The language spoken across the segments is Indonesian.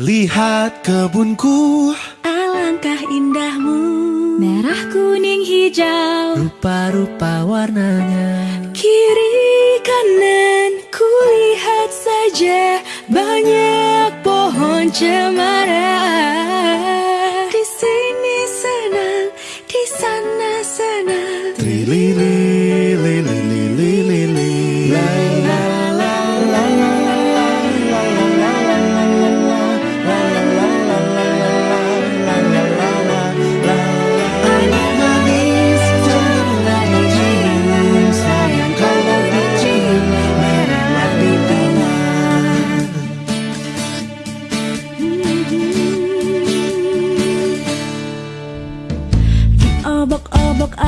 Lihat kebunku. Alangkah indahmu. Merah, kuning, hijau. Rupa-rupa warnanya. Kiri, kanan Ku lihat saja Banyak pohon cemara.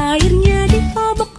airnya di obok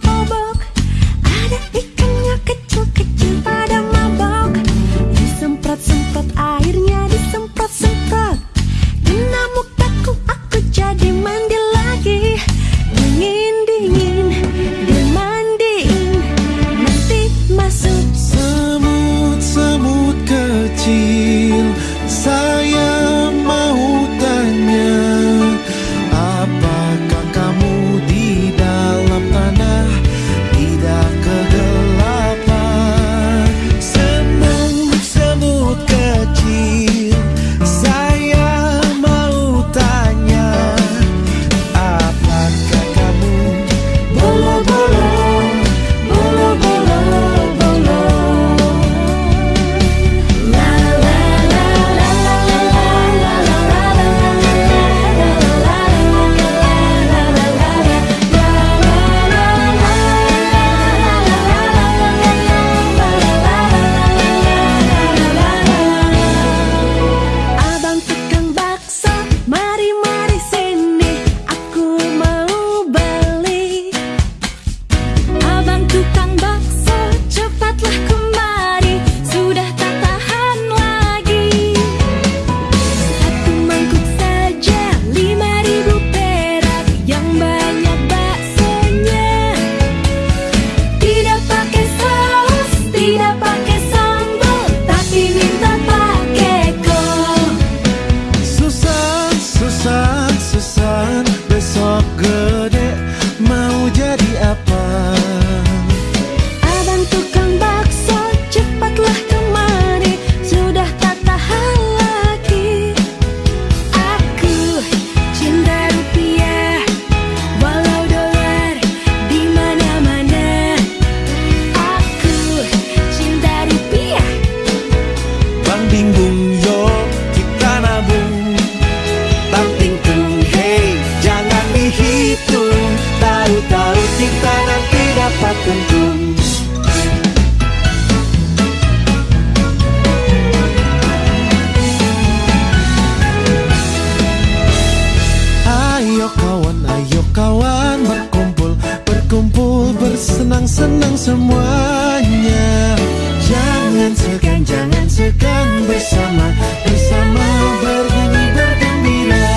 senang semuanya. Jangan segan, jangan segan bersama Bersama bernyanyi bergembira.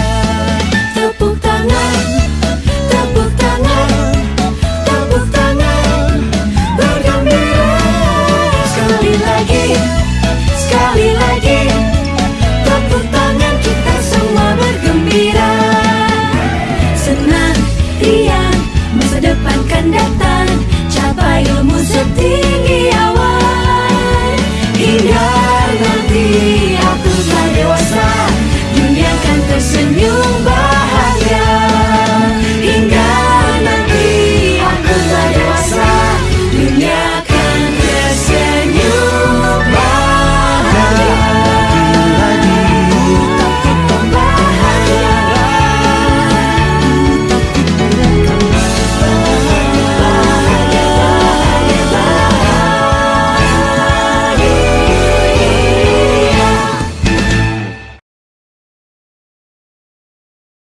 Tepuk tangan, tepuk tangan Tepuk tangan, bergembira. Sekali lagi, sekali lagi Tepuk tangan kita semua bergembira. Senang, riang, masa depan kan datang. The. deep